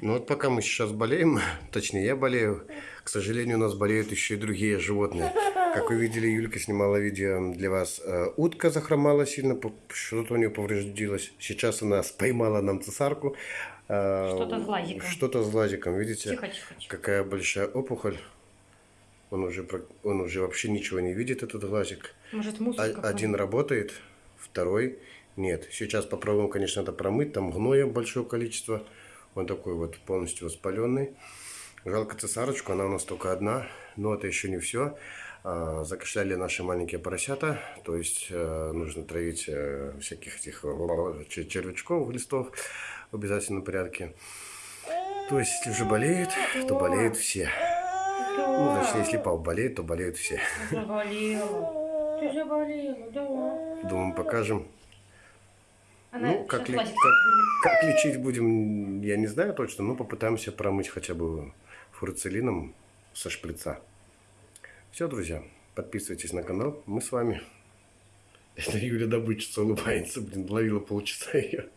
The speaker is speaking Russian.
Ну вот пока мы сейчас болеем, точнее я болею, к сожалению, у нас болеют еще и другие животные. Как вы видели, Юлька снимала видео для вас. Э, Утка захромала сильно, что-то у нее повредилось. Сейчас она споймала нам цесарку. Э, Что-то с глазиком. Что-то с глазиком, видите? Тихо, тихо, тихо. Какая большая опухоль. Он уже, он уже вообще ничего не видит, этот глазик. Может, мусор О- какой-то? Один работает, второй нет. Сейчас попробуем, конечно, это промыть. Там гноя большое количество. Он такой вот полностью воспаленный. Жалко цесарочку, она у нас только одна. Но это еще не все. А, Закашляли наши маленькие поросята. То есть э, нужно травить э, всяких этих чер- червячков, глистов в обязательном порядке. То есть, если уже болеет, то болеют все. Ну, точнее, если пап болеет, то болеют все. Заболела. Ты заболела, да. Думаю, покажем. Она Ну, как, ли- как, как лечить будем, я не знаю точно, но попытаемся промыть хотя бы фурцелином со шприца. Все, друзья, подписывайтесь на канал, мы с вами. Это Юля добычица улыбается, блин, ловила полчаса ее.